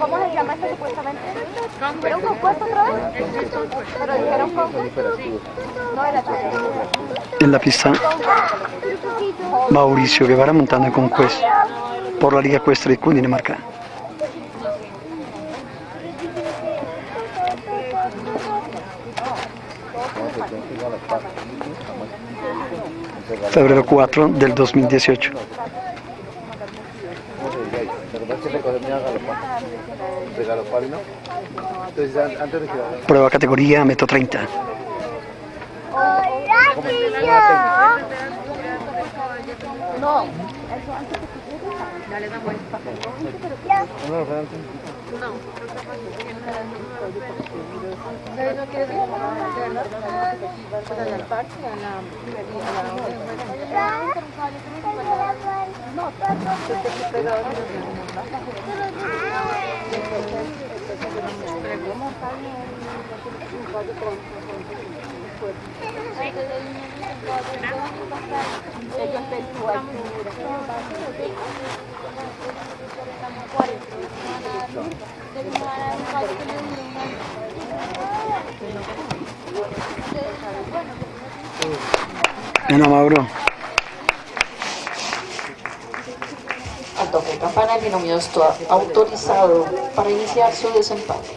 ¿Cómo se llama esto supuestamente? ¿Era un compuesto otra vez? Pero dijeron compuesto. No era En la pista Mauricio Guevara montando en Conquest por la Liga Ecuestre de Cundinamarca. Febrero 4 del 2018. Prueba categoría metro 30. No, eso antes de que Dale una vuelta. No. No quieres para el parque a la Ana Mauro. Al toque de campana el binomio está autorizado para iniciar su desempate.